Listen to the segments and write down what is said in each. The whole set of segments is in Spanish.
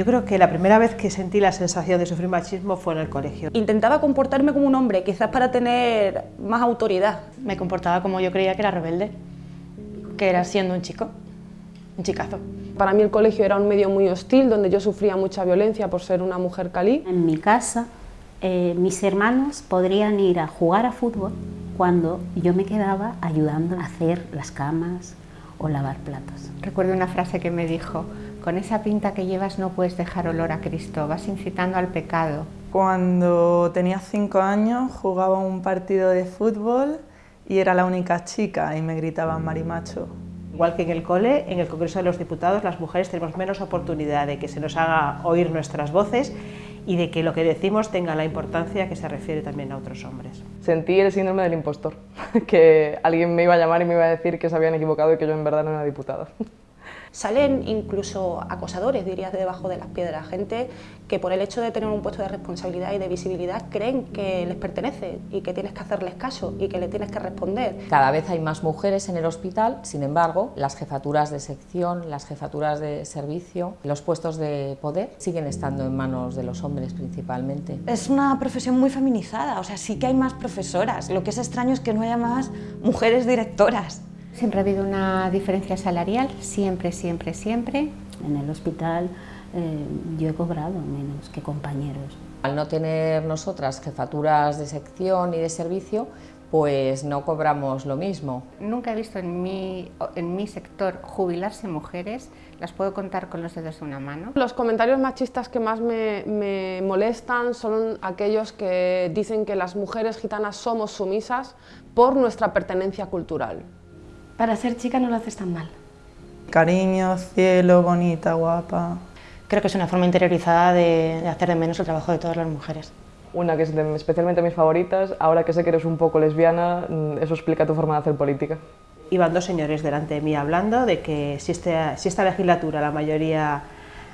Yo creo que la primera vez que sentí la sensación de sufrir machismo fue en el colegio. Intentaba comportarme como un hombre, quizás para tener más autoridad. Me comportaba como yo creía que era rebelde, que era siendo un chico, un chicazo. Para mí el colegio era un medio muy hostil, donde yo sufría mucha violencia por ser una mujer calí. En mi casa, eh, mis hermanos podrían ir a jugar a fútbol cuando yo me quedaba ayudando a hacer las camas o lavar platos. Recuerdo una frase que me dijo, con esa pinta que llevas no puedes dejar olor a Cristo, vas incitando al pecado. Cuando tenía cinco años jugaba un partido de fútbol y era la única chica y me gritaban marimacho. Igual que en el cole, en el Congreso de los Diputados las mujeres tenemos menos oportunidad de que se nos haga oír nuestras voces y de que lo que decimos tenga la importancia que se refiere también a otros hombres. Sentí el síndrome del impostor, que alguien me iba a llamar y me iba a decir que se habían equivocado y que yo en verdad no era diputada. Salen incluso acosadores, dirías, de debajo de las piedras, gente que por el hecho de tener un puesto de responsabilidad y de visibilidad creen que les pertenece y que tienes que hacerles caso y que le tienes que responder. Cada vez hay más mujeres en el hospital, sin embargo, las jefaturas de sección, las jefaturas de servicio, los puestos de poder siguen estando en manos de los hombres principalmente. Es una profesión muy feminizada, o sea, sí que hay más profesoras, lo que es extraño es que no haya más mujeres directoras. Siempre ha habido una diferencia salarial, siempre, siempre, siempre. En el hospital eh, yo he cobrado menos que compañeros. Al no tener nosotras jefaturas de sección y de servicio, pues no cobramos lo mismo. Nunca he visto en mi, en mi sector jubilarse mujeres, las puedo contar con los dedos de una mano. Los comentarios machistas que más me, me molestan son aquellos que dicen que las mujeres gitanas somos sumisas por nuestra pertenencia cultural. Para ser chica no lo haces tan mal. Cariño, cielo, bonita, guapa. Creo que es una forma interiorizada de, de hacer de menos el trabajo de todas las mujeres. Una que es de, especialmente mis favoritas, ahora que sé que eres un poco lesbiana, mm, eso explica tu forma de hacer política. Iban dos señores delante de mí hablando de que si, este, si esta legislatura la mayoría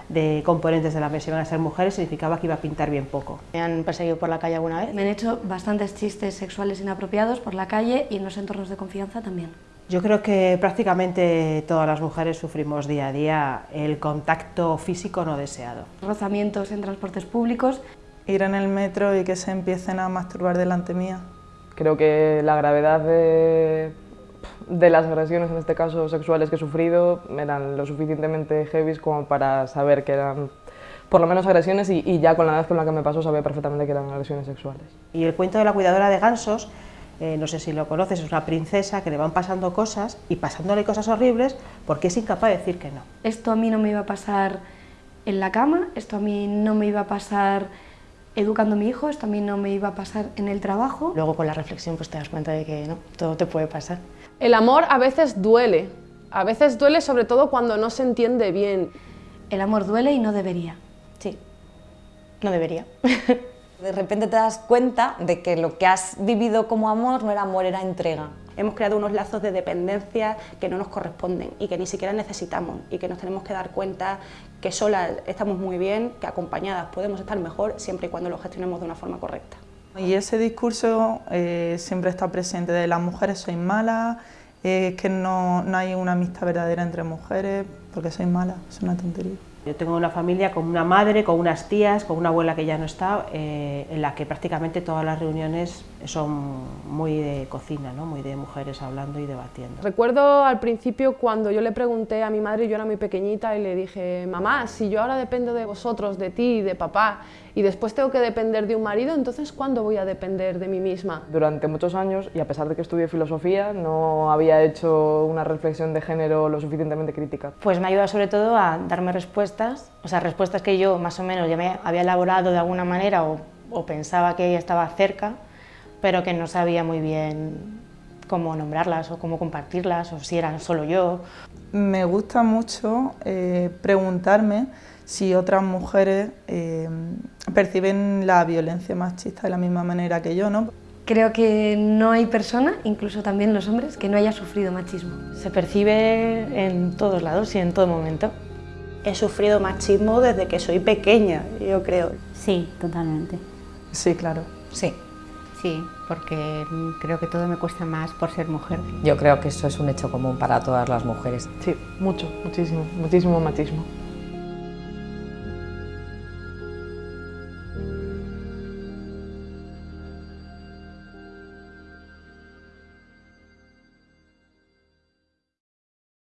de componentes de la mesa iban a ser mujeres, significaba que iba a pintar bien poco. ¿Me han perseguido por la calle alguna vez? Me han hecho bastantes chistes sexuales inapropiados por la calle y en los entornos de confianza también. Yo creo que prácticamente todas las mujeres sufrimos día a día el contacto físico no deseado. Rozamientos en transportes públicos. Ir en el metro y que se empiecen a masturbar delante mía. Creo que la gravedad de, de las agresiones, en este caso sexuales que he sufrido, eran lo suficientemente heavy como para saber que eran por lo menos agresiones y, y ya con la edad con la que me pasó sabía perfectamente que eran agresiones sexuales. Y el cuento de la cuidadora de gansos eh, no sé si lo conoces, es una princesa que le van pasando cosas y pasándole cosas horribles porque es incapaz de decir que no. Esto a mí no me iba a pasar en la cama, esto a mí no me iba a pasar educando a mi hijo, esto a mí no me iba a pasar en el trabajo. Luego con la reflexión pues te das cuenta de que no, todo te puede pasar. El amor a veces duele, a veces duele sobre todo cuando no se entiende bien. El amor duele y no debería. Sí, no debería. De repente te das cuenta de que lo que has vivido como amor no era amor, era entrega. Hemos creado unos lazos de dependencia que no nos corresponden y que ni siquiera necesitamos y que nos tenemos que dar cuenta que solas estamos muy bien, que acompañadas podemos estar mejor siempre y cuando lo gestionemos de una forma correcta. Y ese discurso eh, siempre está presente de las mujeres sois malas, eh, que no, no hay una amistad verdadera entre mujeres porque sois malas, es una tontería. Yo tengo una familia con una madre, con unas tías, con una abuela que ya no está, eh, en la que prácticamente todas las reuniones son muy de cocina, ¿no? muy de mujeres hablando y debatiendo. Recuerdo al principio cuando yo le pregunté a mi madre, yo era muy pequeñita, y le dije, mamá, si yo ahora dependo de vosotros, de ti, de papá, y después tengo que depender de un marido, entonces ¿cuándo voy a depender de mí misma? Durante muchos años, y a pesar de que estudié filosofía, no había hecho una reflexión de género lo suficientemente crítica. Pues me ayuda sobre todo a darme respuestas, o sea, respuestas que yo más o menos ya me había elaborado de alguna manera o, o pensaba que estaba cerca, pero que no sabía muy bien cómo nombrarlas o cómo compartirlas o si eran solo yo. Me gusta mucho eh, preguntarme si otras mujeres eh, perciben la violencia machista de la misma manera que yo. ¿no? Creo que no hay persona, incluso también los hombres, que no haya sufrido machismo. Se percibe en todos lados y en todo momento. He sufrido machismo desde que soy pequeña, yo creo. Sí, totalmente. Sí, claro. Sí. Sí, porque creo que todo me cuesta más por ser mujer. Yo creo que eso es un hecho común para todas las mujeres. Sí, mucho, muchísimo, muchísimo machismo.